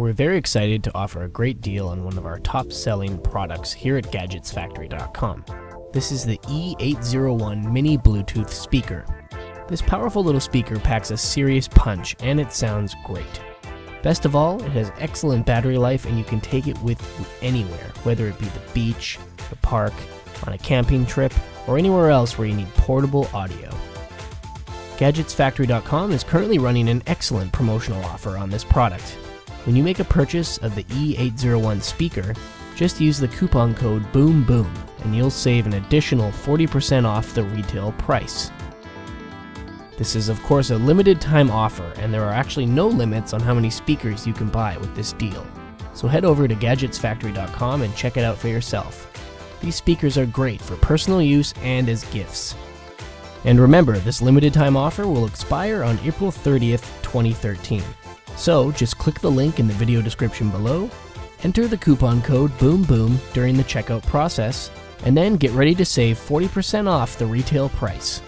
We're very excited to offer a great deal on one of our top selling products here at GadgetsFactory.com. This is the E801 Mini Bluetooth speaker. This powerful little speaker packs a serious punch and it sounds great. Best of all, it has excellent battery life and you can take it with you anywhere, whether it be the beach, the park, on a camping trip, or anywhere else where you need portable audio. GadgetsFactory.com is currently running an excellent promotional offer on this product. When you make a purchase of the E801 speaker, just use the coupon code BOOMBOOM and you'll save an additional 40% off the retail price. This is of course a limited time offer and there are actually no limits on how many speakers you can buy with this deal. So head over to GadgetsFactory.com and check it out for yourself. These speakers are great for personal use and as gifts. And remember, this limited time offer will expire on April 30th, 2013. So just click the link in the video description below, enter the coupon code BOOMBOOM during the checkout process, and then get ready to save 40% off the retail price.